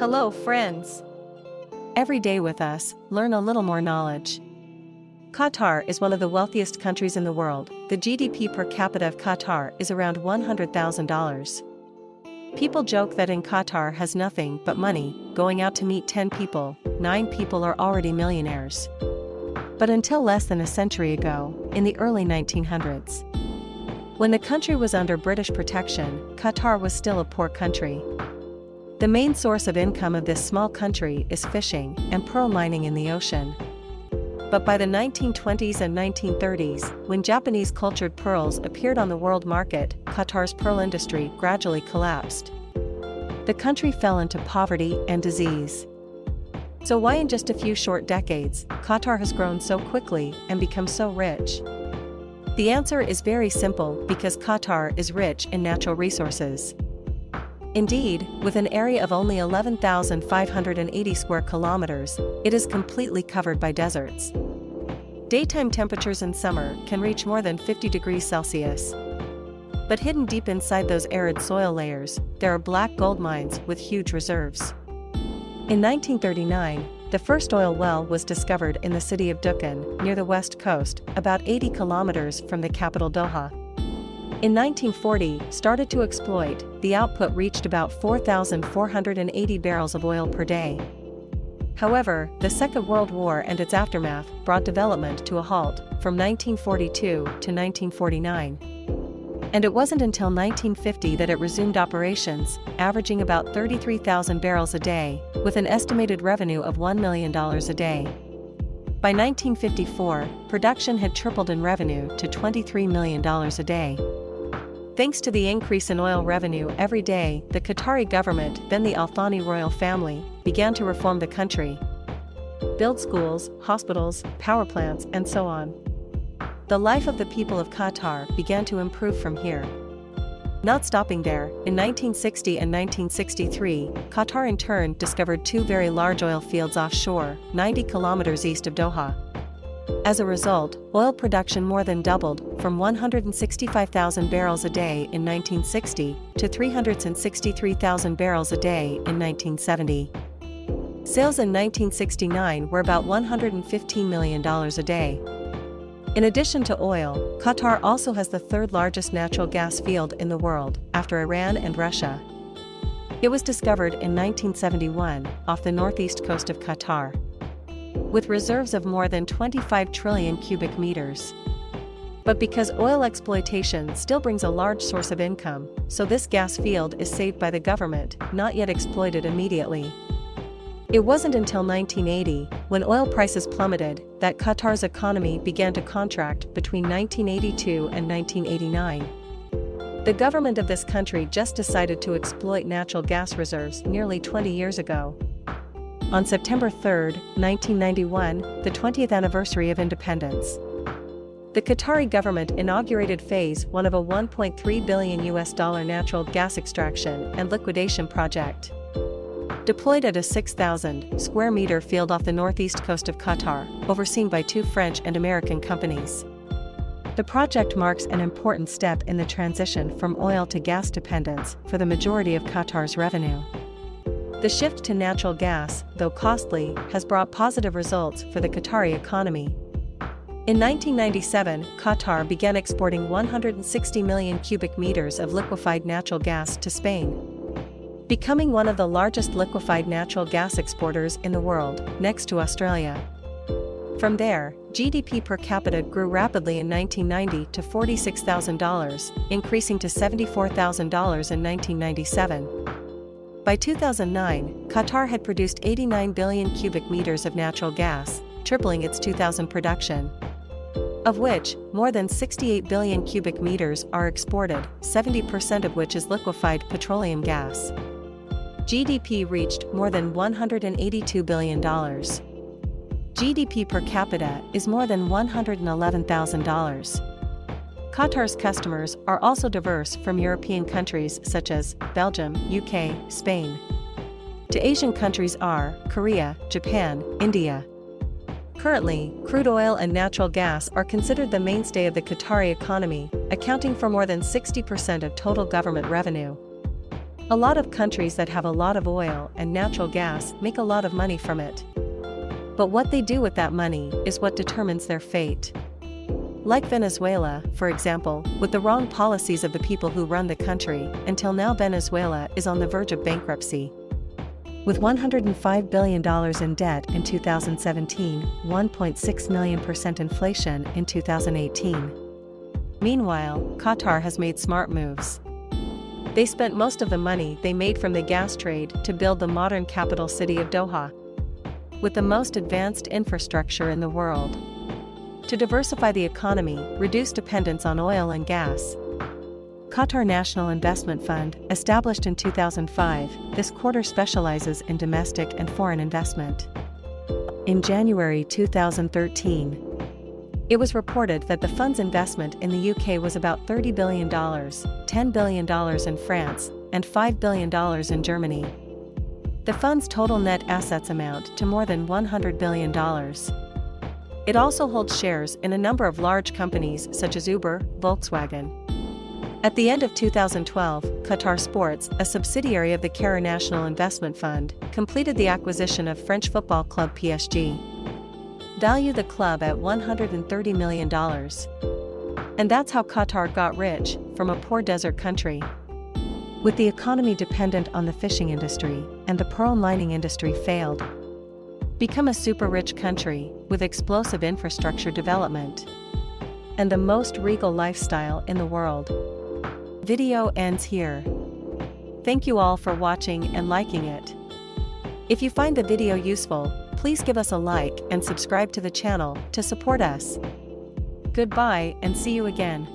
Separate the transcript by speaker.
Speaker 1: Hello, friends. Every day with us, learn a little more knowledge. Qatar is one of the wealthiest countries in the world. The GDP per capita of Qatar is around $100,000. People joke that in Qatar has nothing but money, going out to meet 10 people, 9 people are already millionaires. But until less than a century ago, in the early 1900s, when the country was under British protection, Qatar was still a poor country. The main source of income of this small country is fishing and pearl mining in the ocean. But by the 1920s and 1930s, when Japanese cultured pearls appeared on the world market, Qatar's pearl industry gradually collapsed. The country fell into poverty and disease. So why in just a few short decades, Qatar has grown so quickly and become so rich? The answer is very simple because Qatar is rich in natural resources. Indeed, with an area of only 11,580 square kilometers, it is completely covered by deserts. Daytime temperatures in summer can reach more than 50 degrees Celsius. But hidden deep inside those arid soil layers, there are black gold mines with huge reserves. In 1939, the first oil well was discovered in the city of Dukhan, near the west coast, about 80 kilometers from the capital Doha. In 1940, started to exploit, the output reached about 4,480 barrels of oil per day. However, the Second World War and its aftermath brought development to a halt from 1942 to 1949. And it wasn't until 1950 that it resumed operations, averaging about 33,000 barrels a day, with an estimated revenue of $1 million a day. By 1954, production had tripled in revenue to $23 million a day. Thanks to the increase in oil revenue every day, the Qatari government, then the Al Thani royal family, began to reform the country. Build schools, hospitals, power plants, and so on. The life of the people of Qatar began to improve from here. Not stopping there, in 1960 and 1963, Qatar in turn discovered two very large oil fields offshore, 90 kilometers east of Doha. As a result, oil production more than doubled, from 165,000 barrels a day in 1960 to 363,000 barrels a day in 1970. Sales in 1969 were about $115 million a day. In addition to oil, Qatar also has the third largest natural gas field in the world, after Iran and Russia. It was discovered in 1971, off the northeast coast of Qatar with reserves of more than 25 trillion cubic meters. But because oil exploitation still brings a large source of income, so this gas field is saved by the government, not yet exploited immediately. It wasn't until 1980, when oil prices plummeted, that Qatar's economy began to contract between 1982 and 1989. The government of this country just decided to exploit natural gas reserves nearly 20 years ago. On September 3, 1991, the 20th anniversary of independence. The Qatari government inaugurated phase 1 of a 1.3 billion US dollar natural gas extraction and liquidation project. Deployed at a 6,000 square meter field off the northeast coast of Qatar, overseen by two French and American companies. The project marks an important step in the transition from oil to gas dependence for the majority of Qatar's revenue. The shift to natural gas, though costly, has brought positive results for the Qatari economy. In 1997, Qatar began exporting 160 million cubic meters of liquefied natural gas to Spain. Becoming one of the largest liquefied natural gas exporters in the world, next to Australia. From there, GDP per capita grew rapidly in 1990 to $46,000, increasing to $74,000 in 1997. By 2009, Qatar had produced 89 billion cubic meters of natural gas, tripling its 2000 production. Of which, more than 68 billion cubic meters are exported, 70% of which is liquefied petroleum gas. GDP reached more than $182 billion. GDP per capita is more than $111,000. Qatar's customers are also diverse from European countries such as Belgium, UK, Spain. To Asian countries are Korea, Japan, India. Currently, crude oil and natural gas are considered the mainstay of the Qatari economy, accounting for more than 60% of total government revenue. A lot of countries that have a lot of oil and natural gas make a lot of money from it. But what they do with that money is what determines their fate. Like Venezuela, for example, with the wrong policies of the people who run the country, until now Venezuela is on the verge of bankruptcy. With $105 billion in debt in 2017, 1.6 million percent inflation in 2018. Meanwhile, Qatar has made smart moves. They spent most of the money they made from the gas trade to build the modern capital city of Doha. With the most advanced infrastructure in the world. To diversify the economy, reduce dependence on oil and gas. Qatar National Investment Fund, established in 2005, this quarter specializes in domestic and foreign investment. In January 2013, it was reported that the fund's investment in the UK was about $30 billion, $10 billion in France, and $5 billion in Germany. The fund's total net assets amount to more than $100 billion. It also holds shares in a number of large companies such as Uber, Volkswagen. At the end of 2012, Qatar Sports, a subsidiary of the Qatar National Investment Fund, completed the acquisition of French football club PSG value the club at $130 million. And that's how Qatar got rich, from a poor desert country. With the economy dependent on the fishing industry, and the pearl mining industry failed. Become a super rich country, with explosive infrastructure development. And the most regal lifestyle in the world. Video ends here. Thank you all for watching and liking it. If you find the video useful, Please give us a like and subscribe to the channel to support us. Goodbye and see you again.